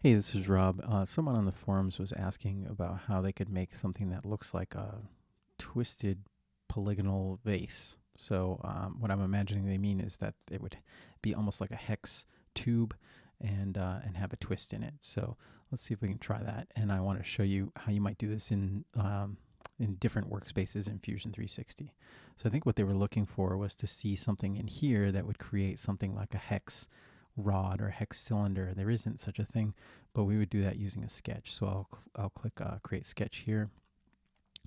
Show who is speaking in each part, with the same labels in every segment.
Speaker 1: Hey, this is Rob. Uh, someone on the forums was asking about how they could make something that looks like a twisted polygonal vase. So um, what I'm imagining they mean is that it would be almost like a hex tube and uh, and have a twist in it. So let's see if we can try that. And I want to show you how you might do this in um, in different workspaces in Fusion 360. So I think what they were looking for was to see something in here that would create something like a hex rod or hex cylinder. There isn't such a thing, but we would do that using a sketch. So I'll, I'll click uh, create sketch here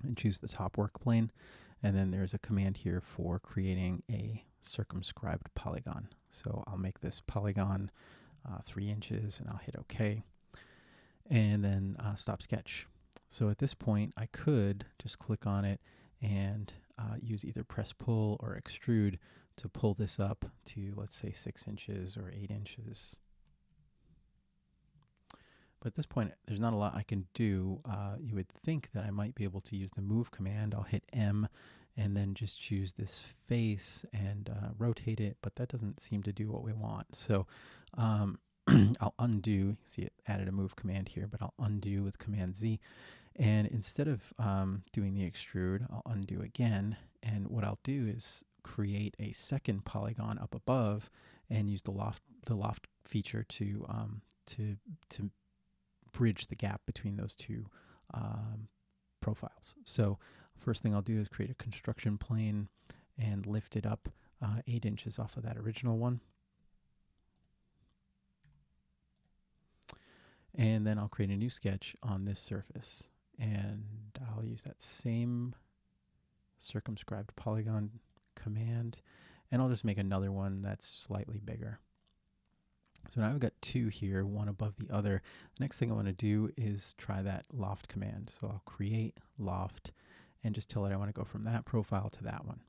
Speaker 1: and choose the top work plane. And then there's a command here for creating a circumscribed polygon. So I'll make this polygon uh, three inches and I'll hit OK. And then uh, stop sketch. So at this point, I could just click on it and uh, use either press pull or extrude to pull this up to, let's say, six inches or eight inches. But at this point, there's not a lot I can do. Uh, you would think that I might be able to use the move command. I'll hit M and then just choose this face and uh, rotate it, but that doesn't seem to do what we want. So um, I'll undo, see it added a move command here, but I'll undo with command Z. And instead of um, doing the extrude, I'll undo again. And what I'll do is create a second polygon up above and use the loft the loft feature to um, to to bridge the gap between those two um, profiles. So first thing I'll do is create a construction plane and lift it up uh, eight inches off of that original one. And then I'll create a new sketch on this surface. And I'll use that same circumscribed polygon command, and I'll just make another one that's slightly bigger. So now I've got two here, one above the other. The next thing I want to do is try that loft command. So I'll create loft and just tell it I want to go from that profile to that one.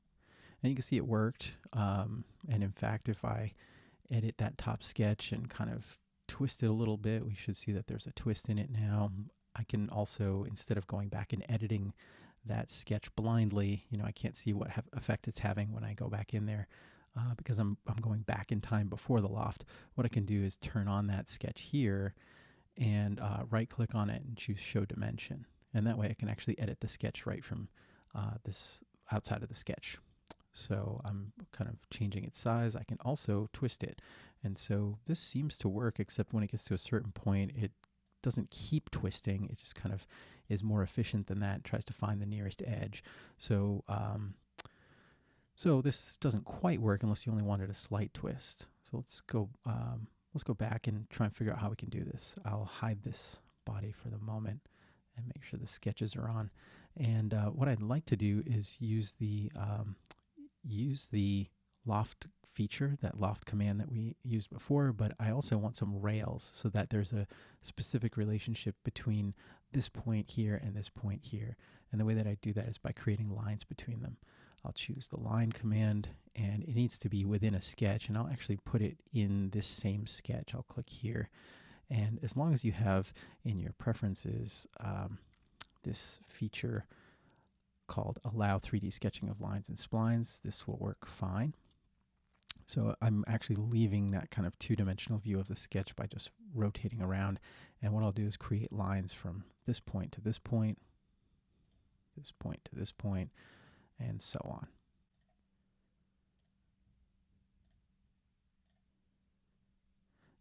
Speaker 1: And you can see it worked. Um, and in fact, if I edit that top sketch and kind of twist it a little bit, we should see that there's a twist in it now. I can also, instead of going back and editing that sketch blindly. You know, I can't see what effect it's having when I go back in there uh, because I'm, I'm going back in time before the loft. What I can do is turn on that sketch here and uh, right click on it and choose show dimension. And that way I can actually edit the sketch right from uh, this outside of the sketch. So I'm kind of changing its size. I can also twist it. And so this seems to work, except when it gets to a certain point, it doesn't keep twisting. It just kind of is more efficient than that, tries to find the nearest edge. So, um, so this doesn't quite work unless you only wanted a slight twist. So let's go, um, let's go back and try and figure out how we can do this. I'll hide this body for the moment and make sure the sketches are on. And uh, what I'd like to do is use the um, use the loft feature, that loft command that we used before, but I also want some rails so that there's a specific relationship between this point here and this point here. And the way that I do that is by creating lines between them. I'll choose the line command and it needs to be within a sketch and I'll actually put it in this same sketch. I'll click here and as long as you have in your preferences um, this feature called allow 3D sketching of lines and splines, this will work fine. So I'm actually leaving that kind of two-dimensional view of the sketch by just rotating around. And what I'll do is create lines from this point to this point, this point to this point, and so on.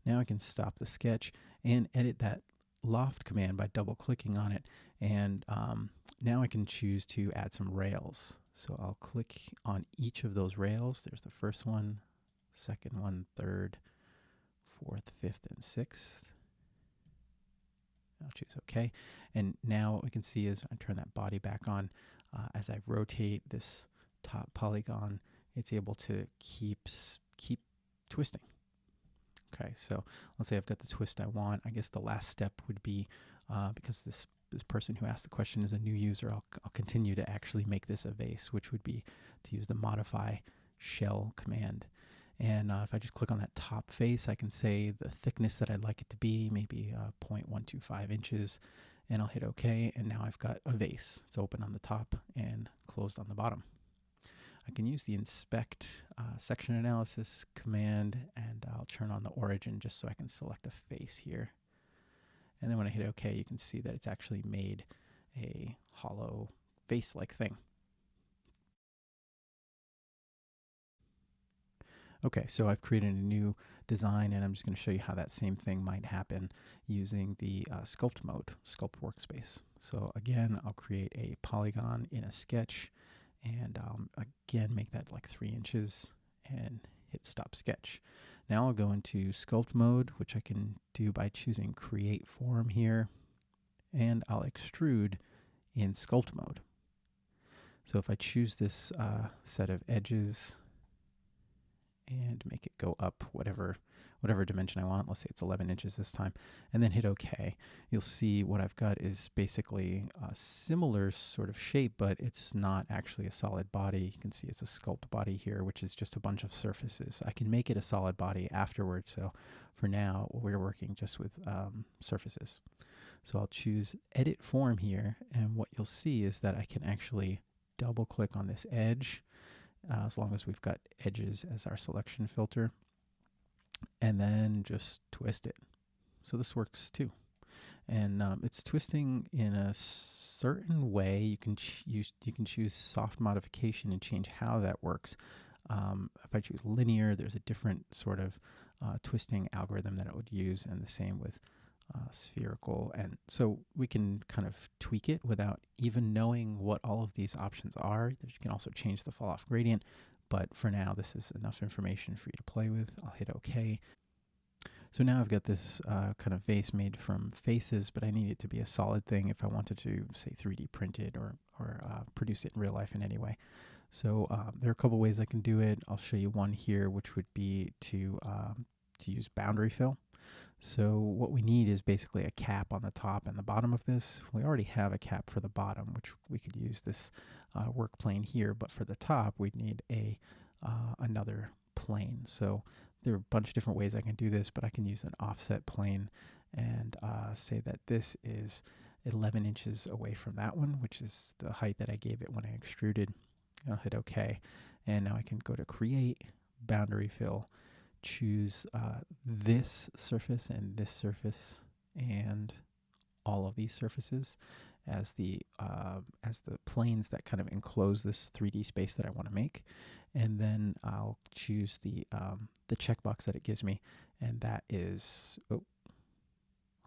Speaker 1: Now I can stop the sketch and edit that loft command by double clicking on it. And um, now I can choose to add some rails. So I'll click on each of those rails. There's the first one, second one, third, fourth, fifth, and sixth. I'll choose OK. And now what we can see is I turn that body back on. Uh, as I rotate this top polygon, it's able to keep, keep twisting. Okay, so let's say I've got the twist I want. I guess the last step would be, uh, because this, this person who asked the question is a new user, I'll, I'll continue to actually make this a vase, which would be to use the modify shell command. And uh, if I just click on that top face, I can say the thickness that I'd like it to be, maybe uh, 0.125 inches, and I'll hit OK. And now I've got a vase. It's open on the top and closed on the bottom. I can use the inspect uh, section analysis command and I'll turn on the origin just so I can select a face here. And then when I hit OK, you can see that it's actually made a hollow vase-like thing. Okay, so I've created a new design and I'm just going to show you how that same thing might happen using the uh, sculpt mode, sculpt workspace. So again, I'll create a polygon in a sketch and um, again make that like three inches and hit stop sketch. Now I'll go into sculpt mode, which I can do by choosing create form here, and I'll extrude in sculpt mode. So if I choose this uh, set of edges and make it go up whatever whatever dimension I want. Let's say it's 11 inches this time, and then hit OK. You'll see what I've got is basically a similar sort of shape, but it's not actually a solid body. You can see it's a sculpt body here, which is just a bunch of surfaces. I can make it a solid body afterwards, so for now, we're working just with um, surfaces. So I'll choose Edit Form here, and what you'll see is that I can actually double click on this edge, uh, as long as we've got edges as our selection filter, and then just twist it. So this works too. And um, it's twisting in a certain way. You can use you can choose soft modification and change how that works. Um, if I choose linear, there's a different sort of uh, twisting algorithm that it would use, and the same with uh, spherical. And so we can kind of tweak it without even knowing what all of these options are. You can also change the fall off gradient, but for now, this is enough information for you to play with. I'll hit OK. So now I've got this uh, kind of vase made from faces, but I need it to be a solid thing if I wanted to, say, 3D print it or, or uh, produce it in real life in any way. So um, there are a couple ways I can do it. I'll show you one here, which would be to, um, to use boundary fill. So what we need is basically a cap on the top and the bottom of this. We already have a cap for the bottom, which we could use this uh, work plane here, but for the top, we'd need a uh, another plane. So there are a bunch of different ways I can do this, but I can use an offset plane and uh, say that this is 11 inches away from that one, which is the height that I gave it when I extruded. I'll hit OK. And now I can go to Create, Boundary Fill, choose uh, this surface and this surface and all of these surfaces as the uh, as the planes that kind of enclose this 3D space that I want to make, and then I'll choose the um, the checkbox that it gives me, and that is oh,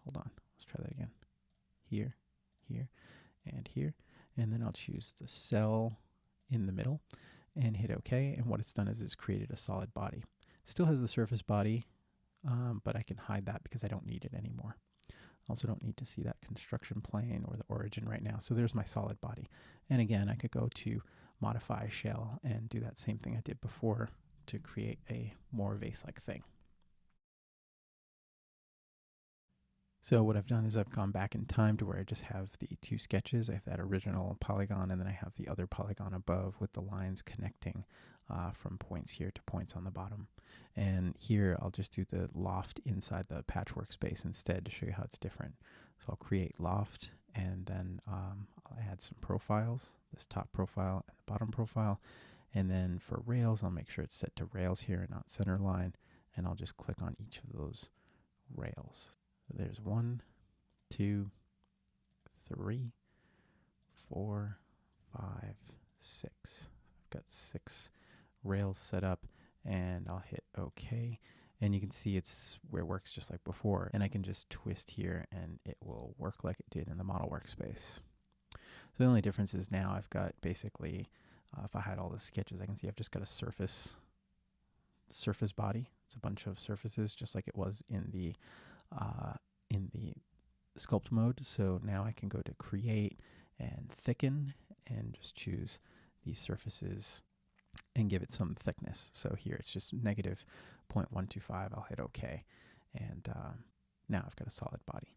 Speaker 1: hold on, let's try that again, here, here, and here, and then I'll choose the cell in the middle, and hit OK, and what it's done is it's created a solid body. Still has the surface body, um, but I can hide that because I don't need it anymore. Also don't need to see that construction plane or the origin right now. So there's my solid body. And again, I could go to modify shell and do that same thing I did before to create a more vase-like thing. So what I've done is I've gone back in time to where I just have the two sketches. I have that original polygon and then I have the other polygon above with the lines connecting uh, from points here to points on the bottom. And here I'll just do the loft inside the patch workspace instead to show you how it's different. So I'll create loft and then um, I'll add some profiles, this top profile and the bottom profile. And then for rails, I'll make sure it's set to rails here and not center line. And I'll just click on each of those rails. So there's one, two, three, four, five, six. I've got six rails set up and I'll hit OK. And you can see it's where it works just like before. And I can just twist here and it will work like it did in the model workspace. So the only difference is now I've got basically, uh, if I had all the sketches, I can see I've just got a surface, surface body. It's a bunch of surfaces just like it was in the, uh, in the sculpt mode. So now I can go to create and thicken and just choose these surfaces and give it some thickness. So here it's just negative 0.125. I'll hit OK. And um, now I've got a solid body.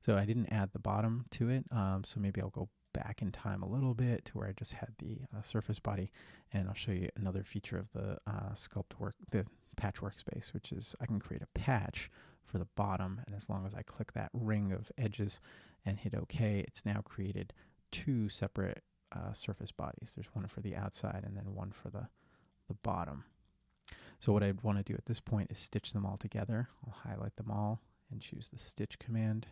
Speaker 1: So I didn't add the bottom to it. Um, so maybe I'll go back in time a little bit to where I just had the uh, surface body. And I'll show you another feature of the uh, sculpt work, the patch workspace, which is I can create a patch for the bottom. And as long as I click that ring of edges and hit OK, it's now created two separate uh, surface bodies. There's one for the outside and then one for the, the bottom. So what I'd want to do at this point is stitch them all together. I'll highlight them all and choose the stitch command.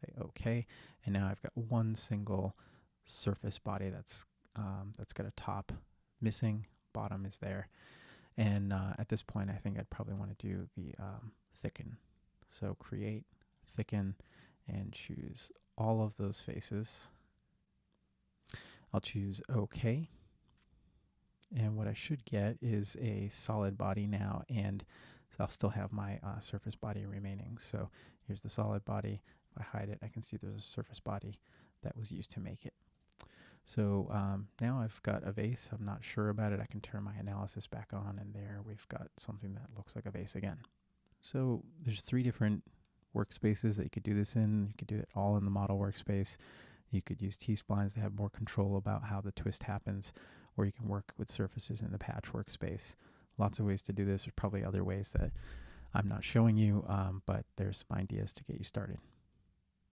Speaker 1: Say OK, and now I've got one single surface body that's um, that's got a top missing, bottom is there, and uh, at this point I think I'd probably want to do the um, thicken. So create, thicken, and choose all of those faces. I'll choose OK. And what I should get is a solid body now, and I'll still have my uh, surface body remaining. So here's the solid body. If I hide it, I can see there's a surface body that was used to make it. So um, now I've got a vase. I'm not sure about it. I can turn my analysis back on, and there we've got something that looks like a vase again. So there's three different workspaces that you could do this in. You could do it all in the model workspace. You could use T-splines to have more control about how the twist happens, or you can work with surfaces in the patch workspace. Lots of ways to do this. There's probably other ways that I'm not showing you, um, but there's some ideas to get you started.